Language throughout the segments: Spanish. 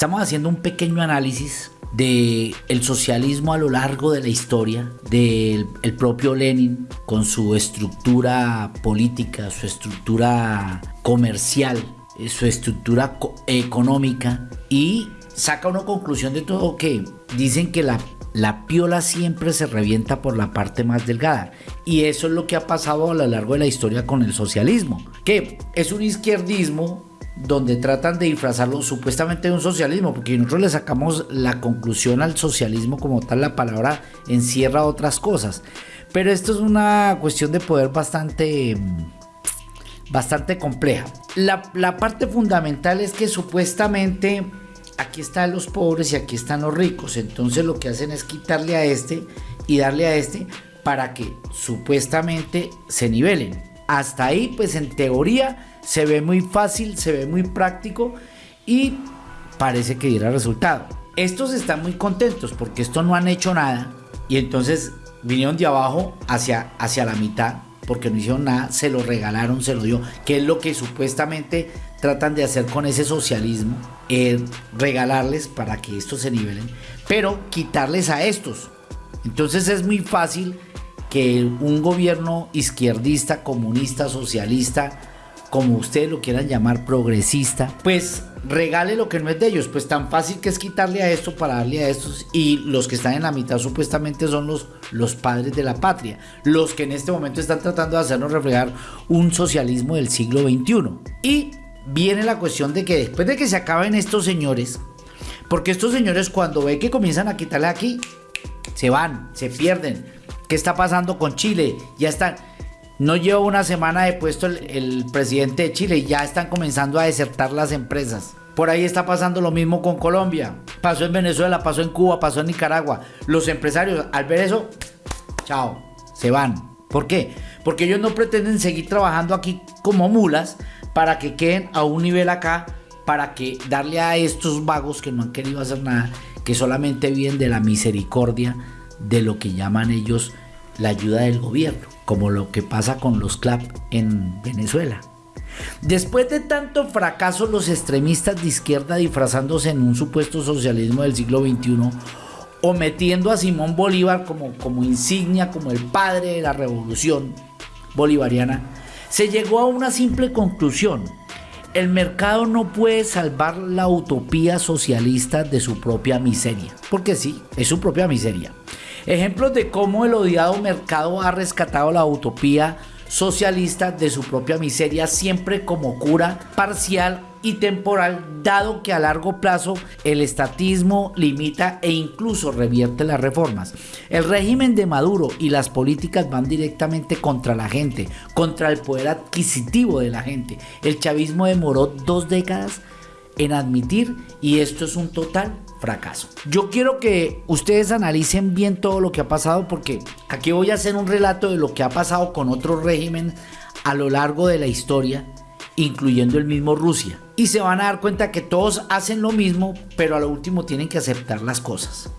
Estamos haciendo un pequeño análisis de el socialismo a lo largo de la historia, del el propio Lenin con su estructura política, su estructura comercial, eh, su estructura económica y saca una conclusión de todo que dicen que la, la piola siempre se revienta por la parte más delgada. Y eso es lo que ha pasado a lo largo de la historia con el socialismo, que es un izquierdismo donde tratan de disfrazarlo supuestamente de un socialismo, porque nosotros le sacamos la conclusión al socialismo como tal, la palabra encierra otras cosas. Pero esto es una cuestión de poder bastante, bastante compleja. La, la parte fundamental es que supuestamente aquí están los pobres y aquí están los ricos. Entonces lo que hacen es quitarle a este y darle a este para que supuestamente se nivelen. Hasta ahí, pues en teoría se ve muy fácil, se ve muy práctico y parece que diera resultado. Estos están muy contentos porque esto no han hecho nada y entonces vinieron de abajo hacia, hacia la mitad porque no hicieron nada, se lo regalaron, se lo dio, que es lo que supuestamente tratan de hacer con ese socialismo, regalarles para que estos se nivelen, pero quitarles a estos. Entonces es muy fácil que un gobierno izquierdista, comunista, socialista, como ustedes lo quieran llamar, progresista, pues regale lo que no es de ellos. Pues tan fácil que es quitarle a esto para darle a estos. Y los que están en la mitad supuestamente son los, los padres de la patria. Los que en este momento están tratando de hacernos reflejar un socialismo del siglo XXI. Y viene la cuestión de que después de que se acaben estos señores, porque estos señores cuando ve que comienzan a quitarle aquí, se van, se pierden. ¿Qué está pasando con Chile? Ya están no lleva una semana de puesto el, presidente de Chile ya están comenzando a desertar las empresas. Por ahí está pasando lo mismo con Colombia. Pasó en Venezuela, pasó en Cuba, pasó en Nicaragua. Los empresarios al ver eso, chao, se van. ¿Por qué? Porque ellos no pretenden seguir trabajando aquí como mulas para que queden a un nivel acá, para que darle a estos vagos que no han querido hacer nada, que solamente viven de la misericordia de lo que llaman ellos la ayuda del gobierno como lo que pasa con los CLAP en Venezuela. Después de tanto fracaso, los extremistas de izquierda disfrazándose en un supuesto socialismo del siglo XXI o metiendo a Simón Bolívar como, como insignia, como el padre de la revolución bolivariana, se llegó a una simple conclusión. El mercado no puede salvar la utopía socialista de su propia miseria. Porque sí, es su propia miseria. Ejemplos de cómo el odiado mercado ha rescatado la utopía socialista de su propia miseria siempre como cura parcial y temporal, dado que a largo plazo el estatismo limita e incluso revierte las reformas. El régimen de Maduro y las políticas van directamente contra la gente, contra el poder adquisitivo de la gente. El chavismo demoró dos décadas en admitir y esto es un total fracaso. Yo quiero que ustedes analicen bien todo lo que ha pasado porque aquí voy a hacer un relato de lo que ha pasado con otro régimen a lo largo de la historia, incluyendo el mismo Rusia. Y se van a dar cuenta que todos hacen lo mismo, pero a lo último tienen que aceptar las cosas.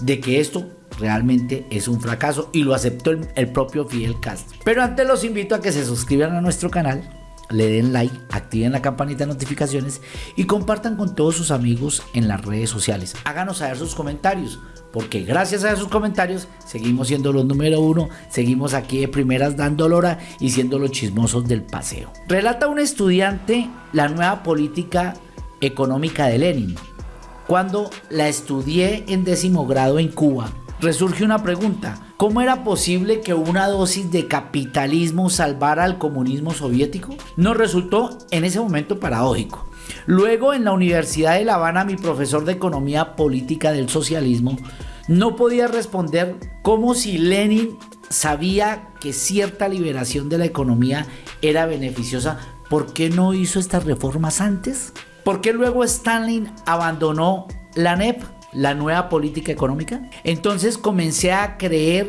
De que esto realmente es un fracaso y lo aceptó el, el propio Fidel Castro. Pero antes los invito a que se suscriban a nuestro canal le den like, activen la campanita de notificaciones y compartan con todos sus amigos en las redes sociales. Háganos saber sus comentarios, porque gracias a sus comentarios seguimos siendo los número uno, seguimos aquí de primeras dando lora y siendo los chismosos del paseo. Relata un estudiante la nueva política económica de Lenin. Cuando la estudié en décimo grado en Cuba, resurge una pregunta. ¿Cómo era posible que una dosis de capitalismo salvara al comunismo soviético? Nos resultó en ese momento paradójico. Luego en la Universidad de La Habana mi profesor de Economía Política del Socialismo no podía responder como si Lenin sabía que cierta liberación de la economía era beneficiosa, ¿por qué no hizo estas reformas antes? ¿Por qué luego Stalin abandonó la NEP? La nueva política económica. Entonces comencé a creer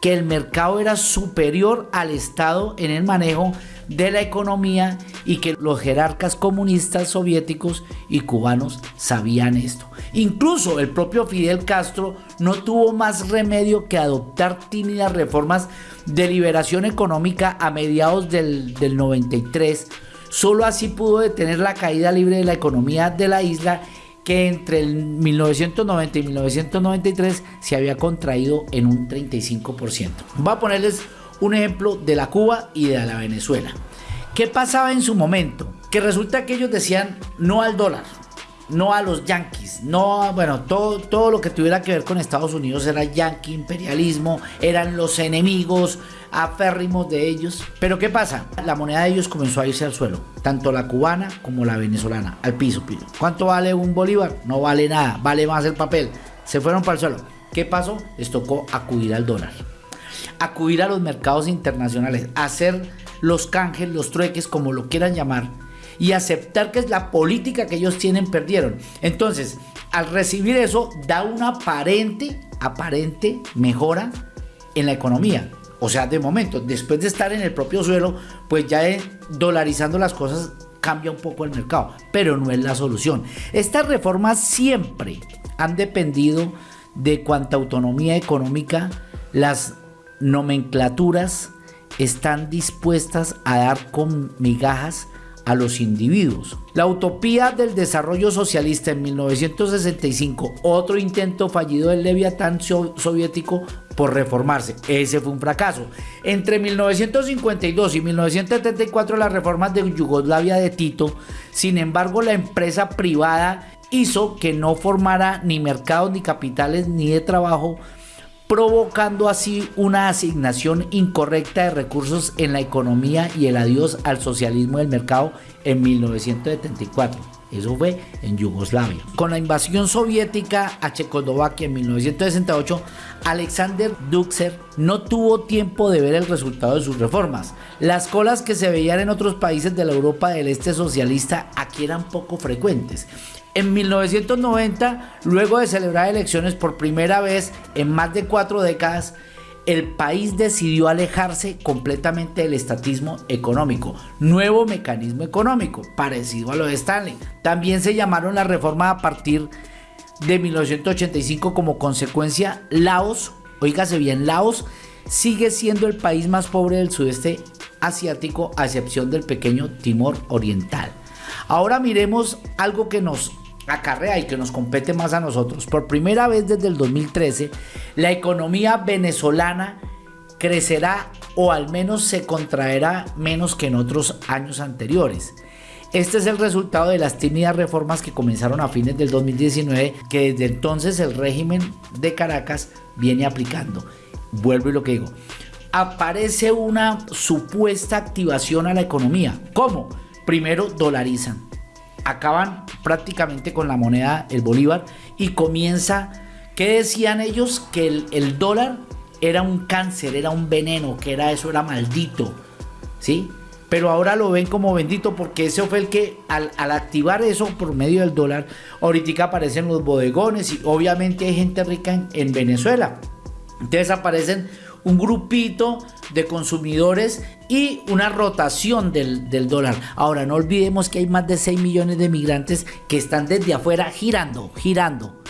que el mercado era superior al Estado en el manejo de la economía y que los jerarcas comunistas soviéticos y cubanos sabían esto. Incluso el propio Fidel Castro no tuvo más remedio que adoptar tímidas reformas de liberación económica a mediados del, del 93. Solo así pudo detener la caída libre de la economía de la isla que entre el 1990 y 1993 se había contraído en un 35%. Voy a ponerles un ejemplo de la Cuba y de la Venezuela. ¿Qué pasaba en su momento? Que resulta que ellos decían no al dólar, no a los yanquis, no, bueno, todo, todo lo que tuviera que ver con Estados Unidos era yanqui, imperialismo, eran los enemigos aférrimos de ellos. Pero ¿qué pasa? La moneda de ellos comenzó a irse al suelo, tanto la cubana como la venezolana, al piso, piso. ¿Cuánto vale un bolívar? No vale nada, vale más el papel. Se fueron para el suelo. ¿Qué pasó? Les tocó acudir al dólar, acudir a los mercados internacionales, hacer los canjes, los trueques, como lo quieran llamar y aceptar que es la política que ellos tienen perdieron. Entonces, al recibir eso, da una aparente, aparente mejora en la economía. O sea, de momento, después de estar en el propio suelo, pues ya dolarizando las cosas cambia un poco el mercado, pero no es la solución. Estas reformas siempre han dependido de cuánta autonomía económica las nomenclaturas están dispuestas a dar con migajas a los individuos. La utopía del desarrollo socialista en 1965, otro intento fallido del Leviatán soviético por reformarse. Ese fue un fracaso. Entre 1952 y 1974 las reformas de Yugoslavia de Tito, sin embargo la empresa privada hizo que no formara ni mercados ni capitales ni de trabajo provocando así una asignación incorrecta de recursos en la economía y el adiós al socialismo del mercado en 1974. Eso fue en Yugoslavia. Con la invasión soviética a Checoslovaquia en 1968, Alexander Duxer no tuvo tiempo de ver el resultado de sus reformas. Las colas que se veían en otros países de la Europa del Este socialista aquí eran poco frecuentes. En 1990, luego de celebrar elecciones por primera vez en más de cuatro décadas, el país decidió alejarse completamente del estatismo económico, nuevo mecanismo económico, parecido a lo de Stanley. También se llamaron la reforma a partir de 1985 como consecuencia Laos, oígase bien, Laos sigue siendo el país más pobre del sudeste asiático a excepción del pequeño Timor Oriental. Ahora miremos algo que nos acarrea y que nos compete más a nosotros. Por primera vez desde el 2013, la economía venezolana crecerá o al menos se contraerá menos que en otros años anteriores. Este es el resultado de las tímidas reformas que comenzaron a fines del 2019 que desde entonces el régimen de Caracas viene aplicando. Vuelvo y lo que digo. Aparece una supuesta activación a la economía. ¿Cómo? Primero dolarizan acaban prácticamente con la moneda, el bolívar, y comienza, ¿qué decían ellos? Que el, dólar era un cáncer, era un veneno, que era eso, era maldito, ¿sí? Pero ahora lo ven como bendito porque ese fue el que al, activar eso por medio del dólar, ahorita aparecen los bodegones y obviamente hay gente rica en, en Venezuela. Entonces aparecen un grupito de consumidores y una rotación del, dólar. Ahora, no olvidemos que hay más de 6 millones de migrantes que están desde afuera girando, girando.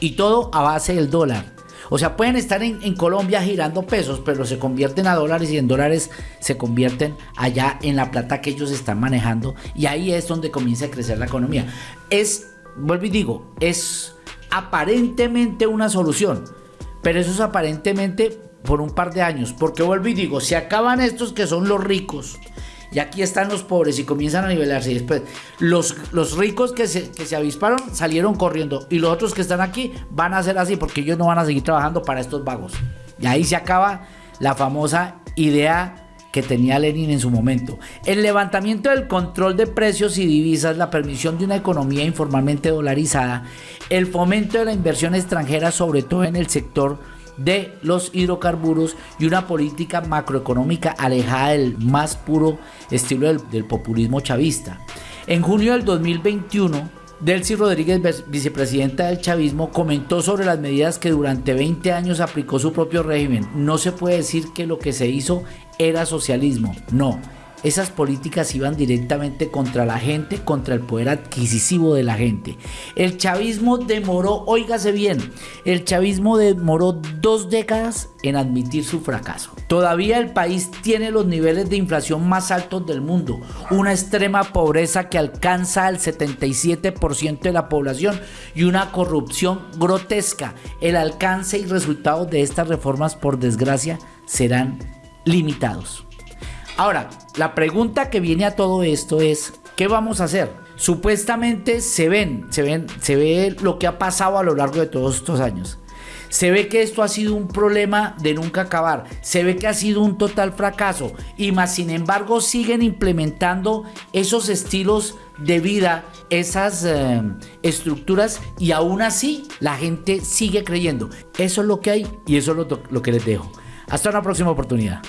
Y todo a base del dólar. O sea, pueden estar en, en, Colombia girando pesos, pero se convierten a dólares y en dólares se convierten allá en la plata que ellos están manejando. Y ahí es donde comienza a crecer la economía. Es, vuelvo y digo, es aparentemente una solución. Pero eso es aparentemente por un par de años, porque vuelvo y digo, si acaban estos que son los ricos, y aquí están los pobres y comienzan a nivelarse, y después los, los ricos que se, que se avisparon salieron corriendo, y los otros que están aquí van a ser así, porque ellos no van a seguir trabajando para estos vagos. Y ahí se acaba la famosa idea que tenía Lenin en su momento. El levantamiento del control de precios y divisas, la permisión de una economía informalmente dolarizada, el fomento de la inversión extranjera, sobre todo en el sector de los hidrocarburos y una política macroeconómica alejada del más puro estilo del, populismo chavista. En junio del 2021, Delcy Rodríguez, vicepresidenta del chavismo, comentó sobre las medidas que durante 20 años aplicó su propio régimen. No se puede decir que lo que se hizo era socialismo, no. Esas políticas iban directamente contra la gente, contra el poder adquisitivo de la gente. El chavismo demoró, óigase bien, el chavismo demoró dos décadas en admitir su fracaso. Todavía el país tiene los niveles de inflación más altos del mundo, una extrema pobreza que alcanza al 77% de la población y una corrupción grotesca. El alcance y resultados de estas reformas, por desgracia, serán limitados. Ahora, la pregunta que viene a todo esto es, ¿qué vamos a hacer? Supuestamente se ven, se ven, se ve lo que ha pasado a lo largo de todos estos años. Se ve que esto ha sido un problema de nunca acabar. Se ve que ha sido un total fracaso. Y más sin embargo siguen implementando esos estilos de vida, esas eh, estructuras y aún así la gente sigue creyendo. Eso es lo que hay y eso es lo, lo que les dejo. Hasta una próxima oportunidad.